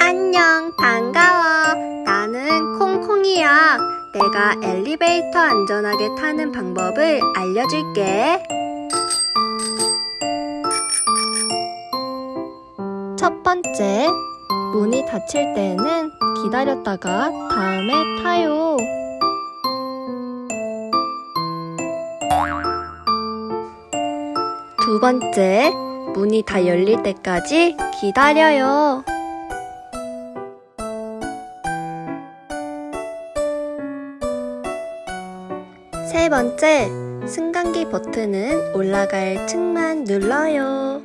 안녕, 반가워. 나는 콩콩이야. 내가 엘리베이터 안전하게 타는 방법을 알려줄게. 첫 번째, 문이 닫힐 때는 기다렸다가 다음에 타요. 두 번째, 문이 다 열릴 때까지 기다려요. 세 번째, 승강기 버튼은 올라갈 층만 눌러요.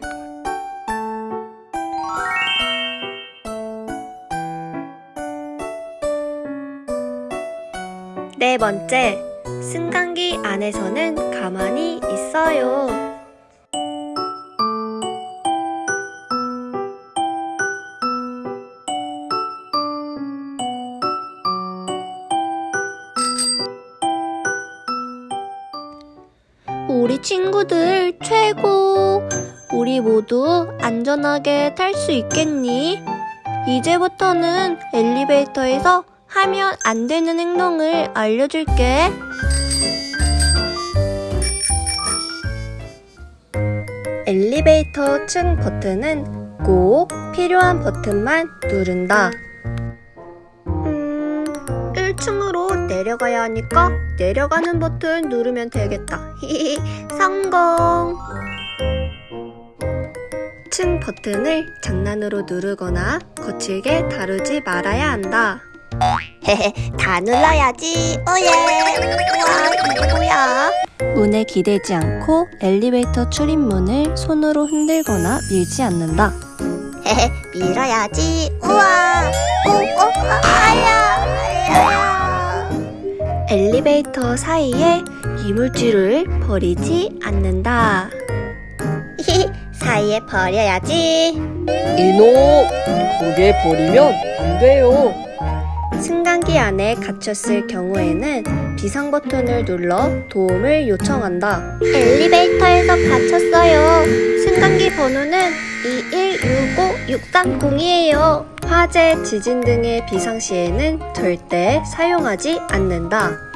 네 번째, 승강기 안에서는 가만히 있어요. 우리 친구들 최고! 우리 모두 안전하게 탈 수 있겠니? 이제부터는 엘리베이터에서 하면 안 되는 행동을 알려줄게. 엘리베이터 층 버튼은 꼭 필요한 버튼만 누른다. 내려가야 하니까 내려가는 버튼 누르면 되겠다. 히히, 성공! 층 버튼을 장난으로 누르거나 거칠게 다루지 말아야 한다. 다 눌러야지. 오예. 와, 이거 뭐야? 문에 기대지 않고 엘리베이터 출입문을 손으로 흔들거나 밀지 않는다. 헤헤, 밀어야지. 우와. 오, 오, 아 엘리베이터 사이에 이물질을 버리지 않는다. 사이에 버려야지. 이놈! 거기에 버리면 안 돼요. 승강기 안에 갇혔을 경우에는 비상 버튼을 눌러 도움을 요청한다. 엘리베이터에서 갇혔어요. 승강기 번호는 2165630이에요. 화재, 지진 등의 비상시에는 절대 사용하지 않는다.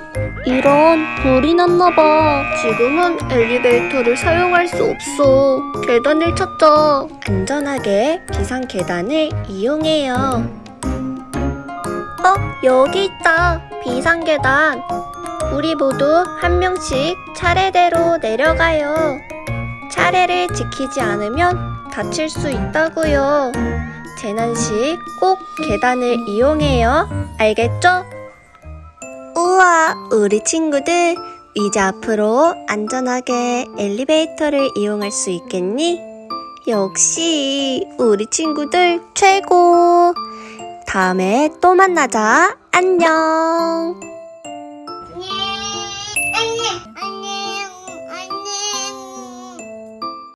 이런, 불이 났나봐. 지금은 엘리베이터를 사용할 수 없어. 계단을 찾자. 안전하게 비상 계단을 이용해요. 어, 여기 있다. 비상 계단. 우리 모두 한 명씩 차례대로 내려가요. 차례를 지키지 않으면 다칠 수 있다고요. 재난 시 꼭 계단을 이용해요. 알겠죠? 우와, 우리 친구들 이제 앞으로 안전하게 엘리베이터를 이용할 수 있겠니? 역시 우리 친구들 최고! 다음에 또 만나자. 안녕!